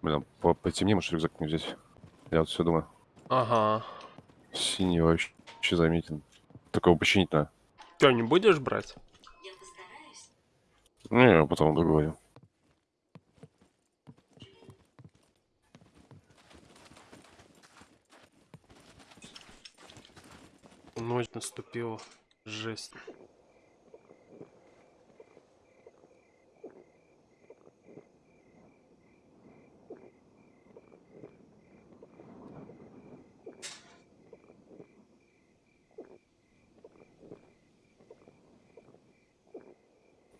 Блин, по потемнее, может, рюкзак не взять. Я вот все думаю. Ага. Синий вообще заметен. Такого починить надо. Ты не будешь брать? Не, потом договорим. Ночь наступила. Жесть.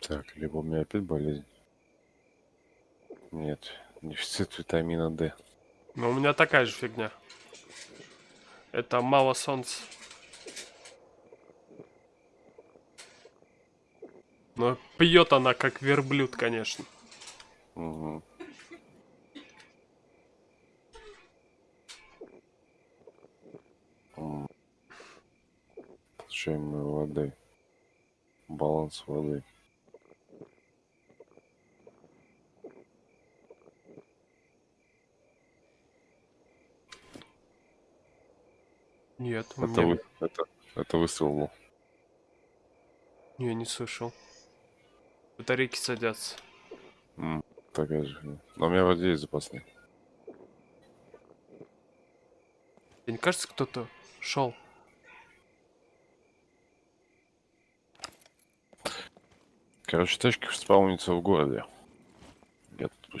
Так, либо у меня опять болезнь. Нет, дефицит витамина D. Но у меня такая же фигня. Это мало солнца. Но пьет она как верблюд, конечно. Угу. Получаем воды. Баланс воды. Нет, Это, меня... вы, это, это выстрел был. Не, не слышал. Батарейки садятся. М, такая же. Но у меня вроде есть запасные. Тебе не кажется, кто-то шел? Короче, тачки спаунятся в городе. Я тут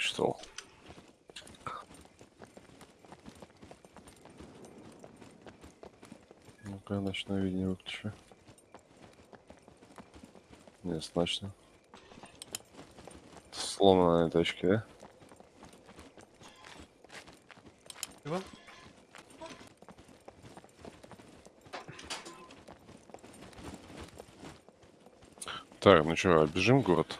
почитал. Ну-ка, ночное видение выключу. Нет, ночно. Сломанная тачки, да? Его? Так, ну что, бежим город?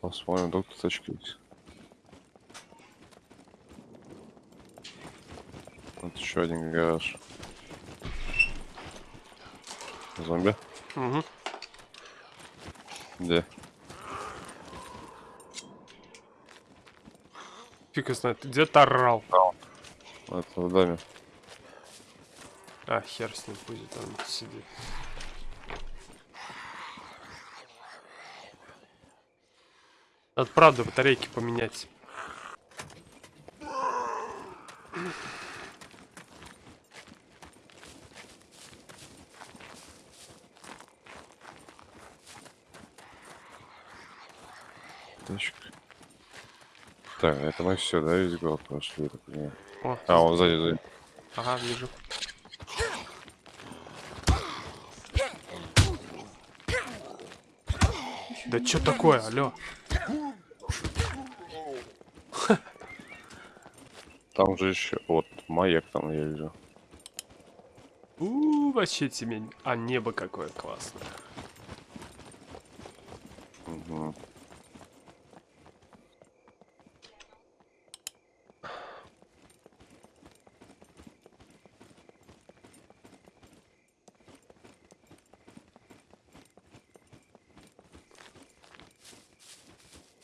Посмотрим, тут тачки есть. Вот еще один гараж. Зомби? Угу. Где? Фиг знает, ты где-то орал. Это в доме. А, хер с ним будет, он сидит. Надо правда батарейки поменять. Тачка. Так, это мы все, да, весь город прошли, так понимаю. О, А, он сзади, сзади. ага, вижу. Да что такое, алло? Там же еще, вот, маяк там я вижу. У, вообще темень. А небо какое классное.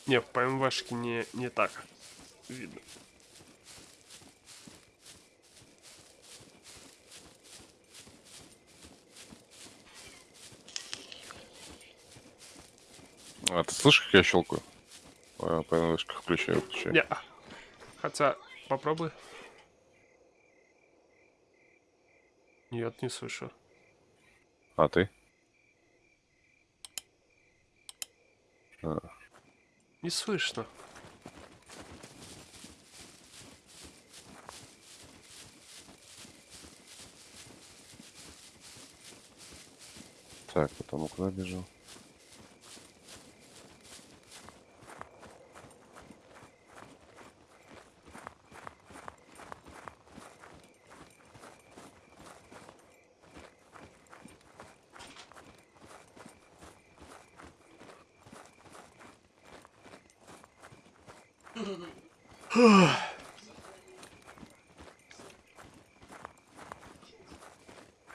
Не, в ПМВшке не, не так видно. А ты слышишь, как я щелкаю? По НВшках включаю, выключаю. Не, хотя попробуй. Нет, не слышу. А ты? А, Не слышно. так, потом куда бежал?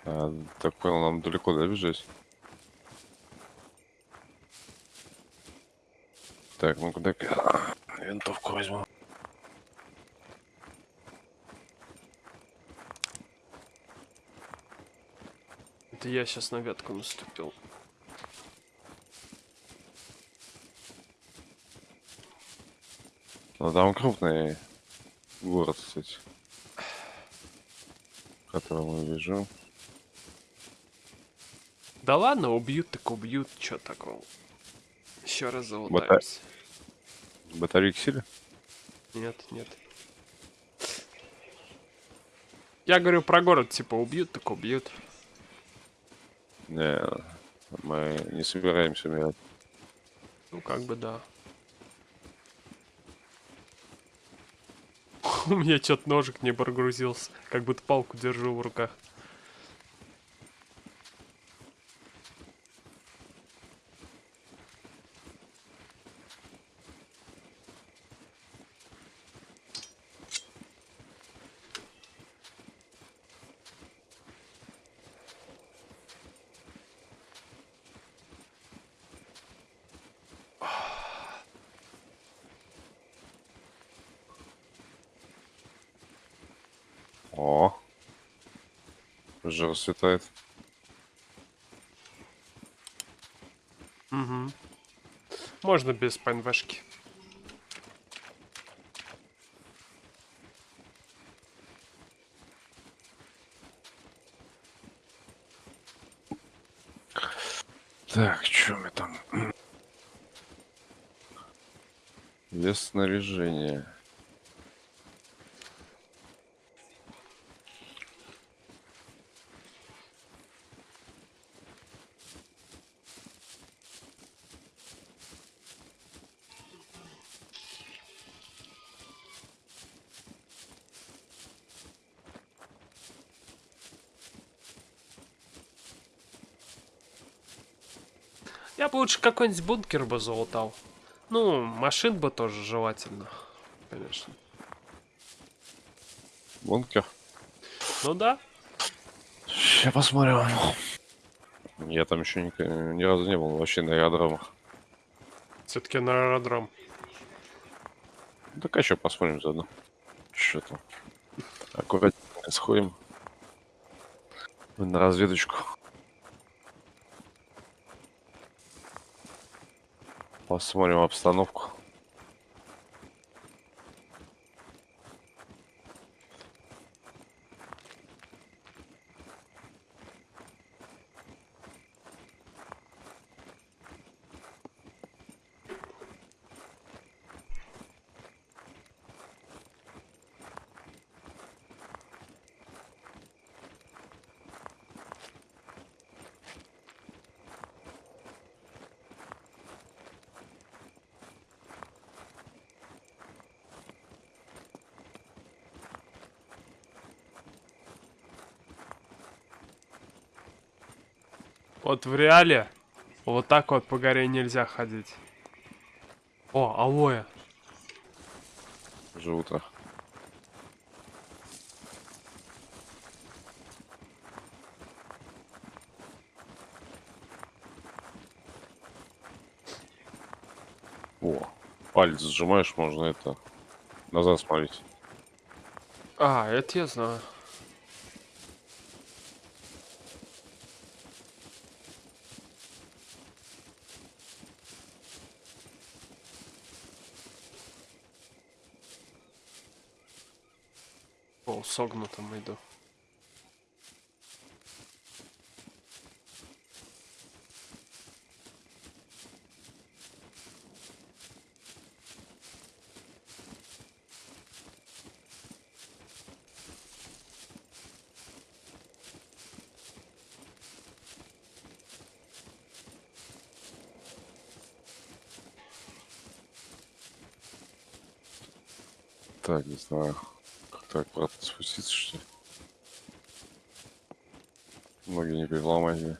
А, так понял, нам далеко, да, бежать? Так, ну куда... Винтовку возьму. Это я сейчас на ветку наступил. Ну там крупный город, кстати. Который мы бежим. Да ладно, убьют так убьют, чё такого. Еще раз залутаемся. Батарейки сели? Нет, нет. Я говорю про город, типа убьют, так убьют. Не, мы не собираемся умирать. Ну как бы да. У меня что-то ножик не прогрузился. Как будто палку держу в руках. О, уже расцветает. Угу. Можно без ПНВшки. Так, что мы там? Вес снаряжения. Я бы лучше какой-нибудь бункер бы залутал. Ну, машин бы тоже желательно. Конечно. Бункер. Ну да. Сейчас посмотрим. Я там еще ни, ни разу не был вообще на аэродромах. Все-таки на аэродром. Так а что посмотрим заодно. Что там? Аккуратненько сходим. На разведочку. Посмотрим обстановку. Вот в реале вот так вот по горе нельзя ходить. О, алоэ. Уже утро. О, палец сжимаешь, можно это назад смотреть. А, это я знаю. О, согнутым иду. Так, не знаю. Так, обратно спуститься, что ли? Ноги не переломать. мне.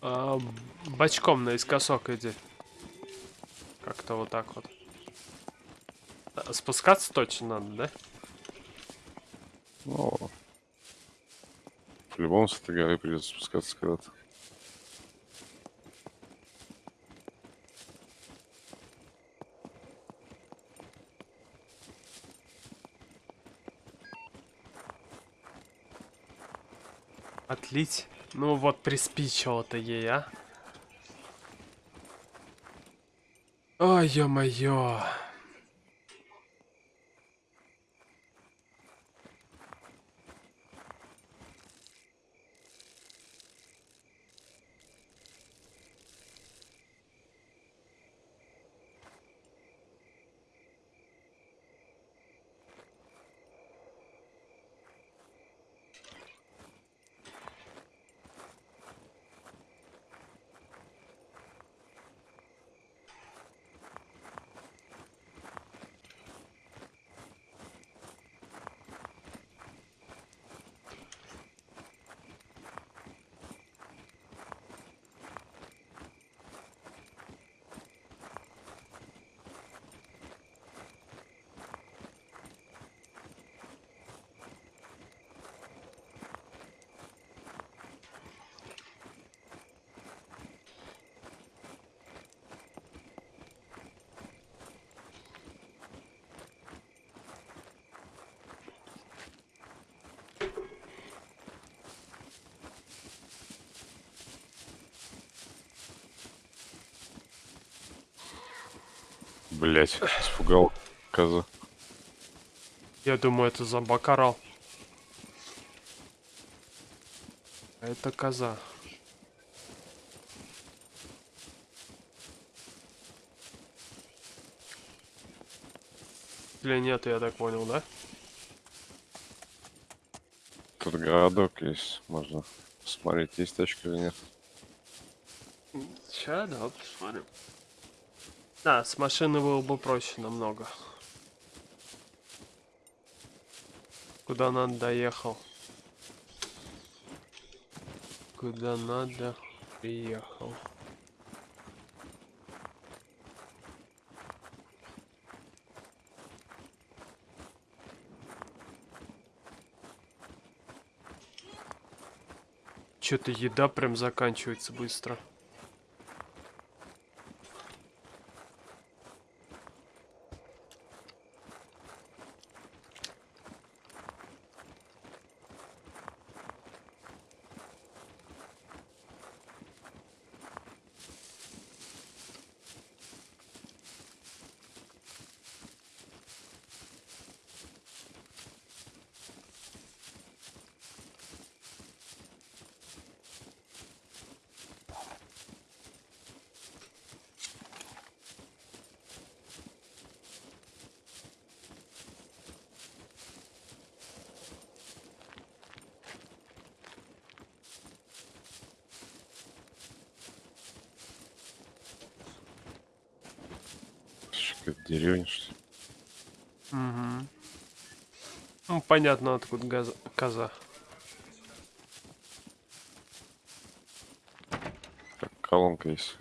А, бочком наискосок иди. Как-то вот так вот. А, Спускаться точно надо, да? Ну, по-любому с этой горы придется спускаться когда-то. Отлить? Ну вот приспичило-то ей, а? Ой, ё-моё. Блять, испугал коза. Я думаю, это зомбак орал. А это коза. Или нет, я так понял, да? Тут городок есть, можно посмотреть, есть тачка или нет. Сейчас, да, посмотрим. Да, с машины было бы проще намного. Куда надо доехал? Куда надо приехал? Что-то еда прям заканчивается быстро. Какая-то деревня, что ли? Угу. Ну, понятно, откуда газа- коза. Так, колонка есть.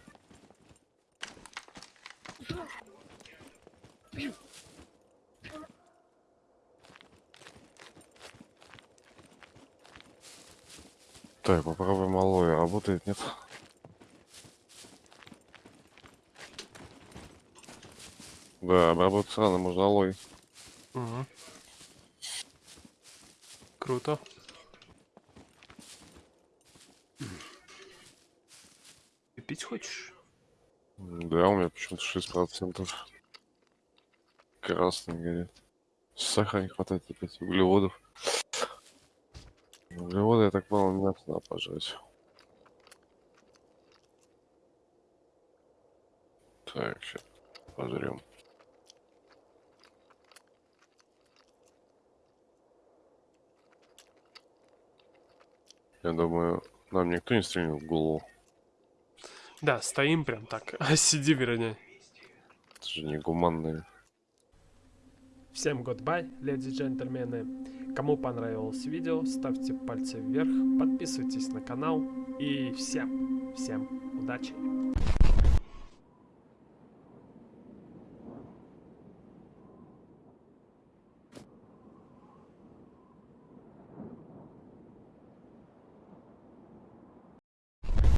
Так, попробуем алоэ. Работает, нет? Да, обработать рано можно алоэ. Угу. Круто. Ты пить хочешь? Да, у меня почему-то 6%. Красный горит. Сахара не хватает опять, углеводов. Углеводы, я так понял, мясо надо пожрать. Так, сейчас пожрем. Я думаю, нам никто не стрельнул в голову. Да, стоим прям так. А сиди, вернее. Это же не гуманные. Всем goodbye, леди и джентльмены. Кому понравилось видео, ставьте пальцы вверх, подписывайтесь на канал и всем, всем удачи.